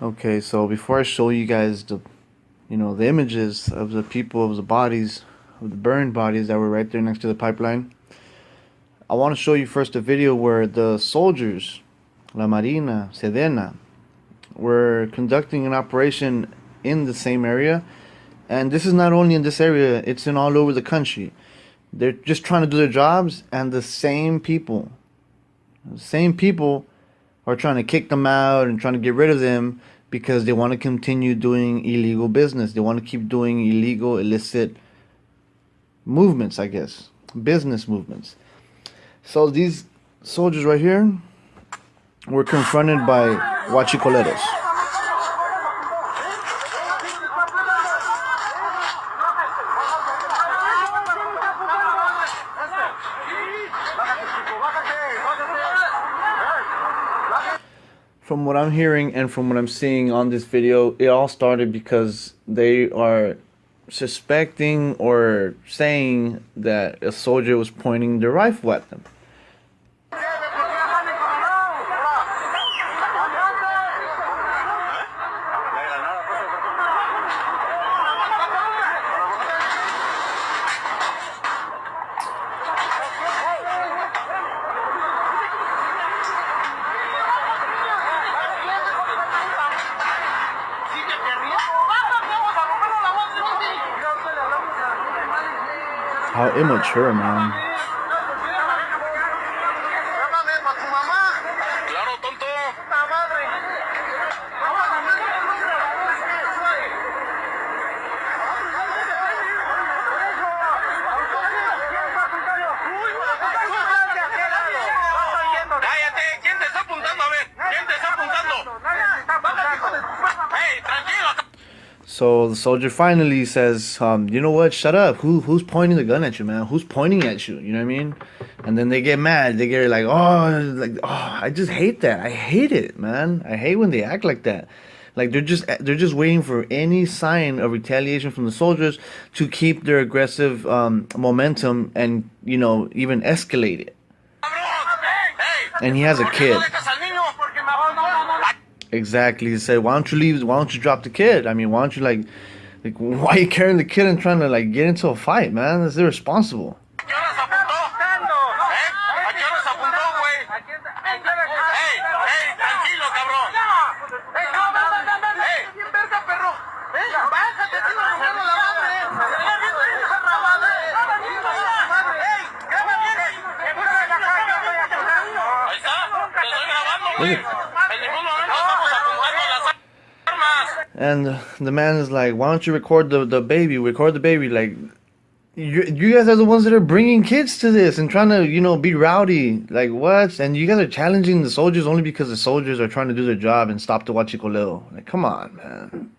Okay, so before I show you guys the, you know, the images of the people, of the bodies, of the burned bodies that were right there next to the pipeline, I want to show you first a video where the soldiers, La Marina, Sedena, were conducting an operation in the same area. And this is not only in this area, it's in all over the country. They're just trying to do their jobs, and the same people, the same people are trying to kick them out and trying to get rid of them because they want to continue doing illegal business. They want to keep doing illegal, illicit movements, I guess, business movements. So these soldiers right here were confronted by huachicoleros. From what I'm hearing and from what I'm seeing on this video, it all started because they are suspecting or saying that a soldier was pointing the rifle at them. How immature, man. The soldier finally says, um, "You know what? Shut up. Who who's pointing the gun at you, man? Who's pointing at you? You know what I mean?" And then they get mad. They get like, "Oh, like oh, I just hate that. I hate it, man. I hate when they act like that." Like they're just they're just waiting for any sign of retaliation from the soldiers to keep their aggressive um, momentum and you know even escalate it. And he has a kid. Exactly. He said, "Why don't you leave? Why don't you drop the kid? I mean, why don't you like, like, why are you carrying the kid and trying to like get into a fight, man? That's irresponsible." Look at and the man is like, "Why don't you record the the baby? Record the baby." Like, you you guys are the ones that are bringing kids to this and trying to you know be rowdy. Like what? And you guys are challenging the soldiers only because the soldiers are trying to do their job and stop the huachicoleo. Like, come on, man.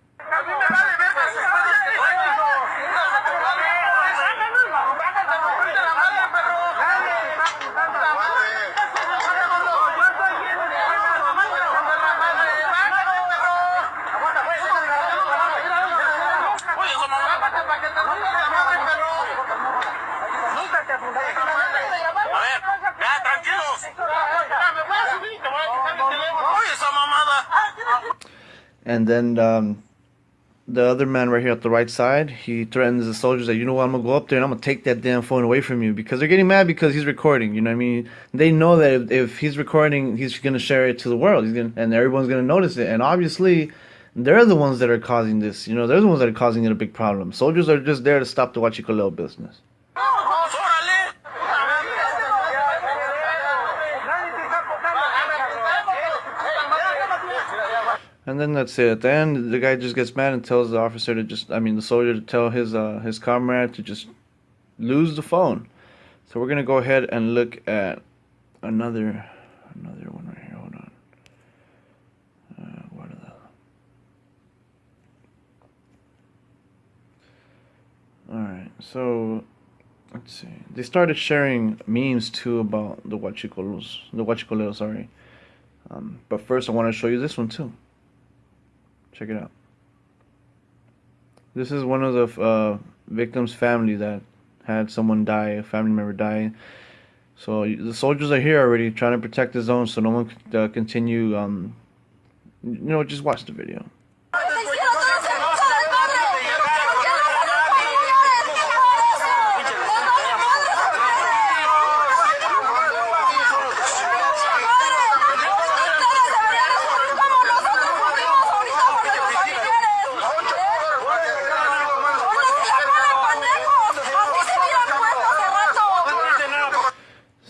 And then um, the other man right here at the right side, he threatens the soldiers that, you know what, I'm going to go up there and I'm going to take that damn phone away from you. Because they're getting mad because he's recording, you know what I mean? They know that if, if he's recording, he's going to share it to the world. He's gonna, and everyone's going to notice it. And obviously, they're the ones that are causing this. You know, they're the ones that are causing it a big problem. Soldiers are just there to stop the Huachicoleo business. And then that's it. At the end, the guy just gets mad and tells the officer to just, I mean, the soldier to tell his uh, his comrade to just lose the phone. So we're gonna go ahead and look at another another one right here. Hold on. Uh, what are the? All right. So let's see. They started sharing memes too about the Huachicoleos, the Huachicoleos, sorry. Um, but first, I want to show you this one too. Check it out. This is one of the uh, victims' family that had someone die, a family member die. So the soldiers are here already trying to protect the zone so no one uh, continue, um, you know, just watch the video.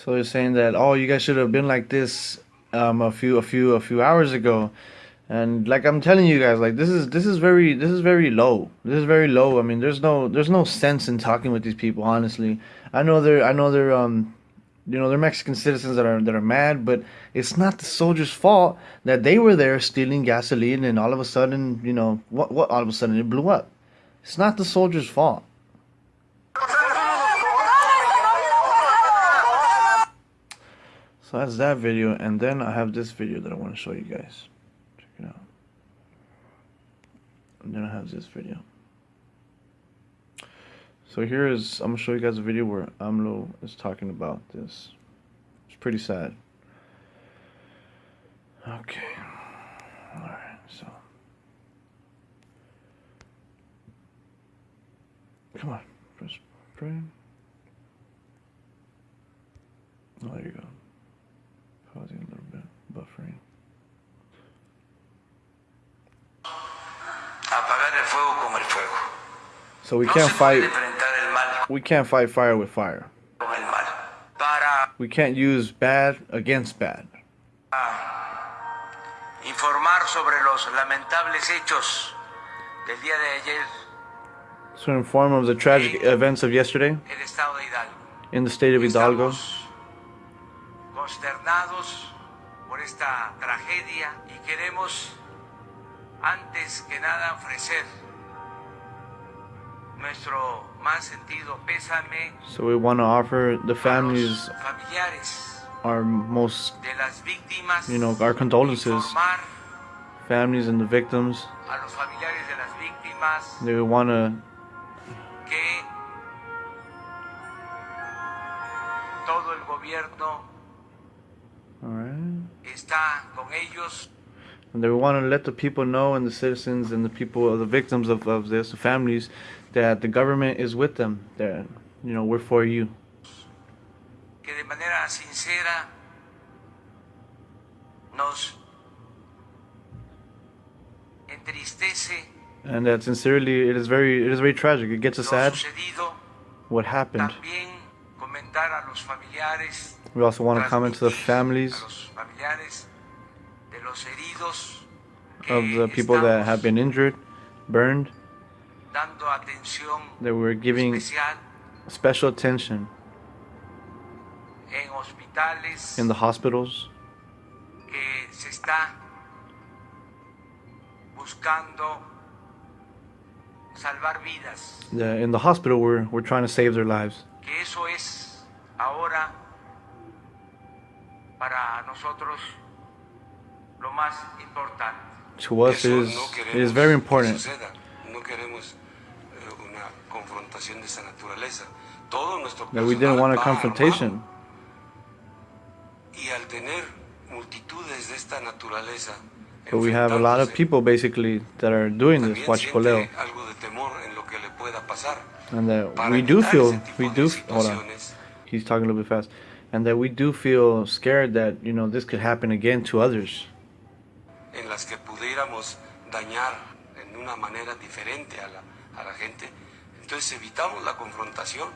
So they're saying that oh you guys should have been like this um, a few a few a few hours ago, and like I'm telling you guys like this is this is very this is very low. This is very low. I mean there's no there's no sense in talking with these people honestly. I know they're I know they're um you know they're Mexican citizens that are that are mad, but it's not the soldiers' fault that they were there stealing gasoline and all of a sudden you know what what all of a sudden it blew up. It's not the soldiers' fault. So that's that video, and then I have this video that I want to show you guys. Check it out. And then I have this video. So here is, I'm going to show you guys a video where AMLO is talking about this. It's pretty sad. Okay. Alright, so. Come on, press play. Oh, there you go causing a little bit buffering. So we can't fight. We can't fight fire with fire. We can't use bad against bad. Ah, informar sobre los lamentables hechos del día de ayer. To inform of the tragic events of yesterday in the state of Hidalgo consternados por esta tragedia y queremos antes que nada ofrecer nuestro más sentido pésame. So we want to offer the families our most, you know, our condolences, families and the victims. They want to todo el gobierno Está con ellos. And they want to let the people know and the citizens and the people, the victims of, of this, the families, that the government is with them. That, you know, we're for you. Que de manera sincera nos entristece. And that sincerely, it is very, it is very tragic. It gets us sad. What happened. También comentar a los familiares we also want to comment to the families of the people that have been injured, burned, that we're giving special attention in the hospitals. in the hospital we're, we're trying to save their lives para nosotros lo más importante. To us, is, it is very important. That we didn't want a confrontation. But we have a lot of people basically that are doing this, huachicoleo. And that we do feel, we do, hold on, he's talking a little bit fast and that we do feel scared that you know this could happen again to others. En las que pudiéramos dañar en una manera diferente a la, a la gente, entonces evitamos la confrontación.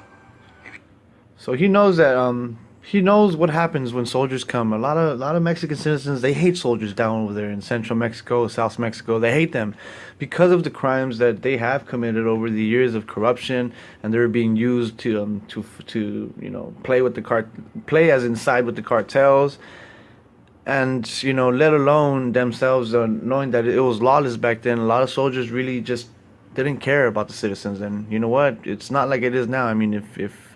So he knows that um, he knows what happens when soldiers come. A lot of a lot of Mexican citizens they hate soldiers down over there in central Mexico, South Mexico. They hate them because of the crimes that they have committed over the years of corruption, and they're being used to um, to to you know play with the cart play as inside with the cartels, and you know let alone themselves uh, knowing that it was lawless back then. A lot of soldiers really just didn't care about the citizens, and you know what? It's not like it is now. I mean, if if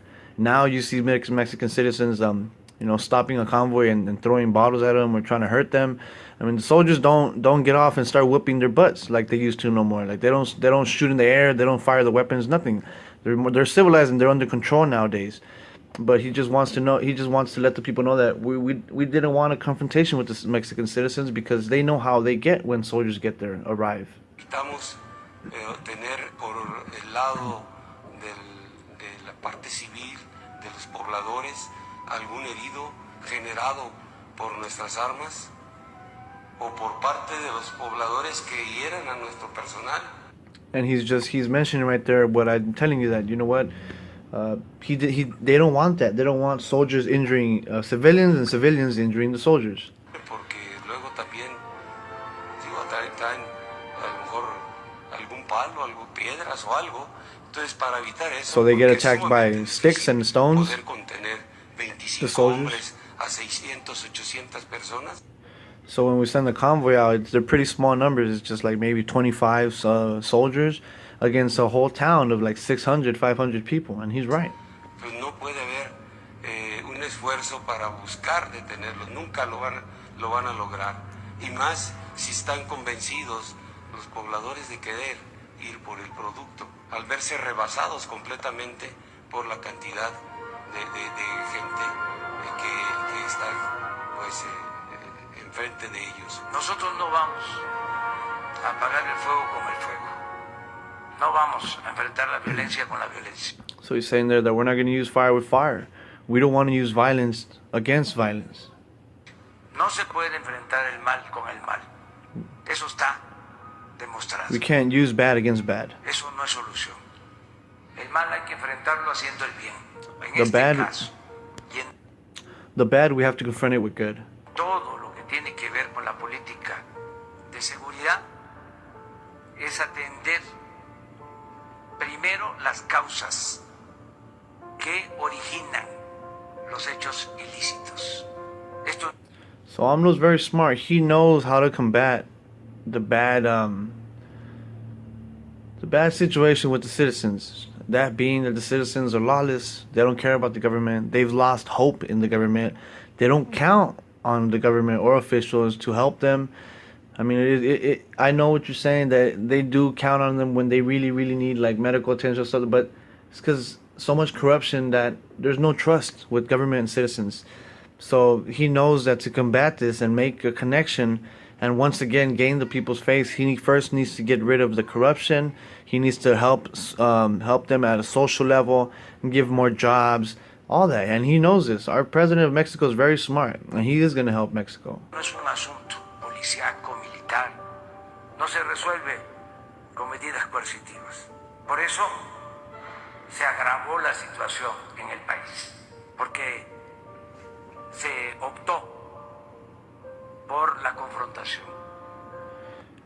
now you see Mexican citizens, um, you know, stopping a convoy and, and, throwing bottles at them or trying to hurt them. I mean, the soldiers don't don't get off and start whooping their butts like they used to no more. Like they don't they don't shoot in the air, they don't fire the weapons, nothing. They're more, they're civilized and they're under control nowadays. But he just wants to know. He just wants to let the people know that we we, we didn't want a confrontation with the Mexican citizens because they know how they get when soldiers get there arrive. Eh, tener por el lado del, de la parte civil de los pobladores algún herido generado por nuestras armas o por parte de los pobladores que hieran a nuestro personal. And he's just he's mentioning right there what I'm telling you that you know what uh, he he they don't want that they don't want soldiers injuring uh, civilians and civilians injuring the soldiers. Porque luego también digo traen, traen a lo mejor algún palo, algo piedras o algo. Entonces para evitar eso. So they get attacked by sticks and stones, the soldiers. hombres a 600, 800 personas. So when we send the convoy out, it's, they're pretty small numbers. It's just like maybe 25 uh, soldiers against a whole town of like 600, 500 people. And he's right. pues no puede haber un esfuerzo para buscar detenerlos, nunca lo van, lo van a lograr. Y más si están convencidos los pobladores de querer ir por el producto, al verse rebasados completamente por la cantidad de, de- de gente eh, que, que está pues, eh, eh, enfrente de ellos. Nosotros no vamos a apagar el fuego con el fuego. No vamos a enfrentar la violencia con la violencia. So he's saying there that we're not going to use fire with fire. We don't want to use violence against violence. No se puede enfrentar el mal con el mal. Eso está demostrado. We can't use bad against bad. Eso no es solución. El mal hay que enfrentarlo haciendo el bien. En The este bad- caso en The bad, we have to confront it with good. todo lo que tiene que ver con la política de seguridad es atender primero las causas que originan los hechos ilícitos. Esto So very smart. He knows how to combat the bad um the bad situation with the citizens. That being that the citizens are lawless, they don't care about the government. They've lost hope in the government. They don't count on the government or officials to help them. I mean, it, it, it, I know what you're saying that they do count on them when they really, really need like medical attention or something, but it's because so much corruption that there's no trust with government and citizens. So he knows that to combat this and make a connection and once again gain the people's faith, he first needs to get rid of the corruption. He needs to help um, help them at a social level and give more jobs, all that. And he knows this. Our president of Mexico is very smart, and he is going to help Mexico. No se resuelve con medidas coercitivas. Por eso se agravó la situación en el país, porque se optó por la confrontación.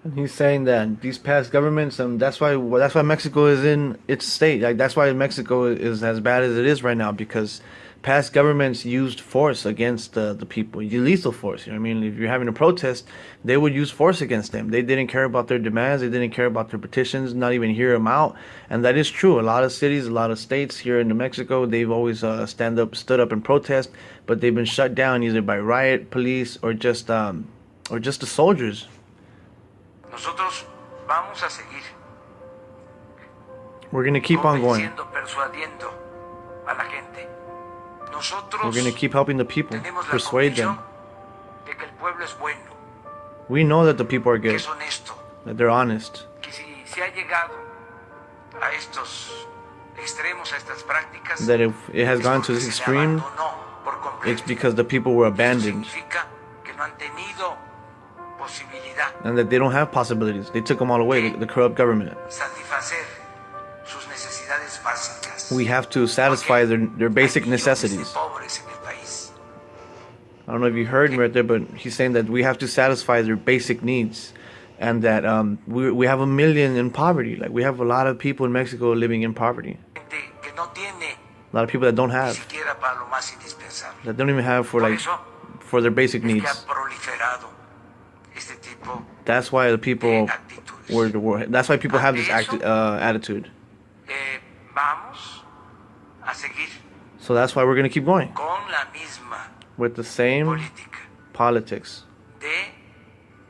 And he's saying that these past governments, um, that's why that's why Mexico is in its state. Like that's why Mexico is as bad as it is right now because past governments used force against the the people, lethal force. You know what I mean? If you're having a protest, they would use force against them. They didn't care about their demands. They didn't care about their petitions. Not even hear them out. And that is true. A lot of cities, a lot of states here in New Mexico, they've always uh, stand up, stood up and protest, but they've been shut down either by riot police or just um, or just the soldiers. Nosotros vamos a seguir We're gonna keep on going. We're going to keep helping the people, persuade them. de que el es bueno, We know that the people are good, that they're honest. que si se ha a estos extremos, a estas That if it has gone to this extreme, it's because the people were abandoned que no han and that they don't have possibilities. They took them all away, the, the corrupt government. We have to satisfy their, their basic necessities. I don't know if you heard me right there, but he's saying that we have to satisfy their basic needs. And that um, we, we have a million in poverty. Like, we have a lot of people in Mexico living in poverty. A lot of people that don't have, that don't even have for like, for their basic needs. That's why the people were. That's why people have this act, uh, attitude. A seguir So that's why we're gonna keep going con la misma with the same política politics de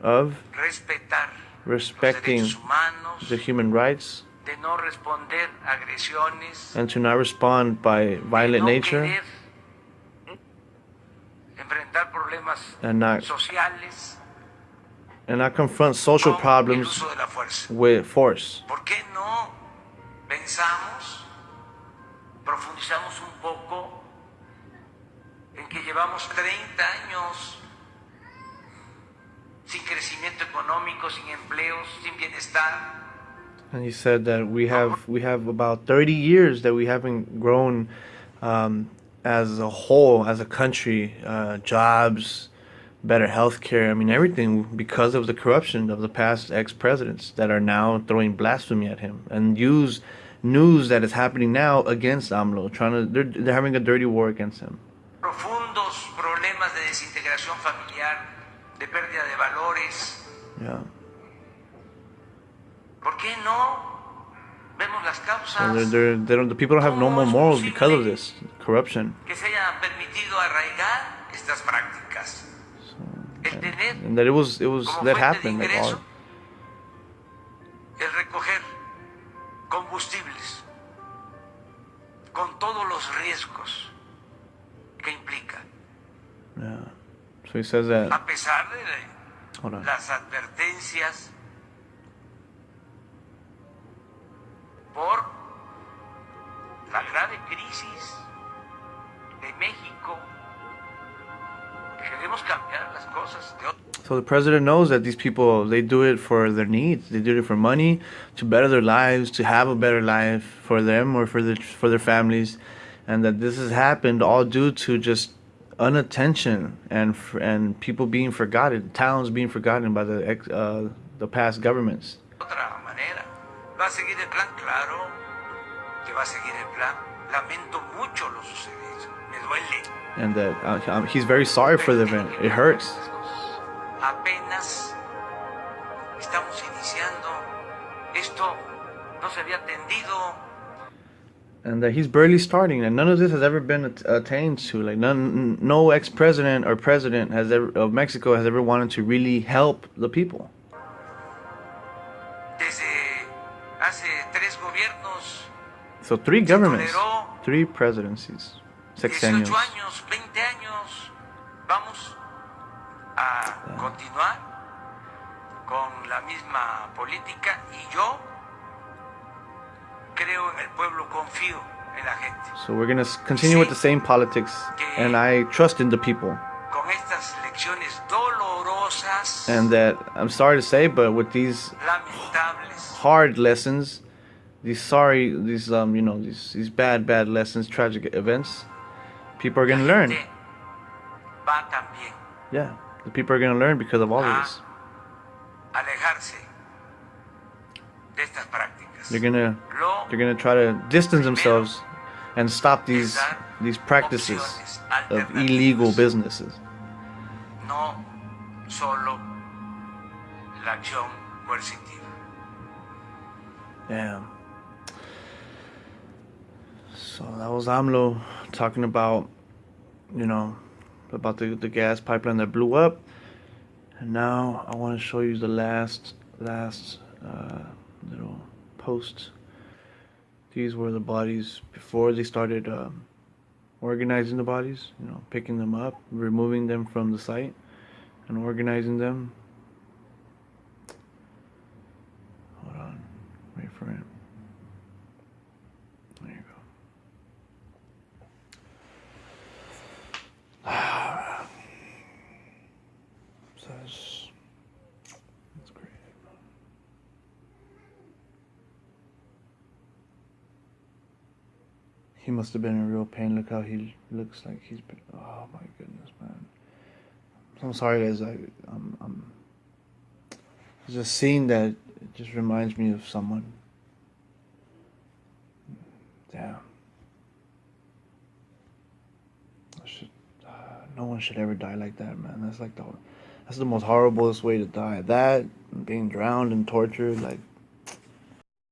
of respetar respecting humanos, the human rights de no responder agresiones, and to not respond by violent no nature enfrentar problemas and not sociales and not confront social problems uso de la fuerza. with force. ¿Por qué no pensamos, profundizamos un poco en que llevamos 30 años sin crecimiento económico, sin empleos, sin bienestar? And he said that we have we have about 30 years that we haven't grown um, as a whole, as a country, uh, jobs, better health care. I mean, everything because of the corruption of the past ex presidents that are now throwing blasphemy at him and use news that is happening now against AMLO, trying to they're, they're having a dirty war against him. Profundos problemas de desintegración familiar, de pérdida de valores. Yeah. ¿Por qué no vemos las And they're, they're, they don't, the people don't have no more morals because of this corruption. que se permitido arraigar estas prácticas? El tener And that it was it was that happened. Like, all, el recoger combustibles con todos los riesgos que implica, yeah. So he says that. a pesar de las advertencias por la grave crisis de México, So the president knows that these people they do it for their needs. They do it for money, to better their lives, to have a better life for them or for their for their families, and that this has happened all due to just unattention and and people being forgotten, towns being forgotten by the ex, uh, the past governments. ¿Va a seguir el plan? Claro que va a seguir el plan. Lamento mucho lo sucedido. And that uh, um, he's very sorry for the event. It hurts. Apenas estamos iniciando. Esto no se había atendido. and that he's barely starting and none of this has ever been attained to like none no ex-president or president has ever of mexico has ever wanted to really help the people Desde hace tres gobiernos, so three governments three presidencies 18 sexenios años, 20 años, vamos a continuar con la misma política y yo creo en el pueblo, confío en la gente. so we're going to continue with the same politics and i trust in the people. Con estas lecciones dolorosas, and that i'm sorry to say but with these hard lessons these sorry these um you know these these bad bad lessons tragic events people are going to learn gente va también yeah the people are going to learn because of all of this alejarse de estas prácticas. They're gonna they're gonna try to distance themselves and stop these these practices of illegal businesses. no solo la acción coercitiva. Yeah. So that was AMLO talking about, you know, about the the gas pipeline that blew up, and now I want to show you the last last uh, little post. These were the bodies before they started um, organizing the bodies. You know, picking them up, removing them from the site, and organizing them. Hold on, wait for it. There you go. So that's, great. He must have been in real pain. Look how he looks like he's been. Oh my goodness, man. I'm sorry, guys. I, I'm, I'm. There's a scene that just reminds me of someone. Damn. Should, uh, no one should ever die like that, man. That's like the, that's the most horriblest way to die. That, being drowned and tortured, like,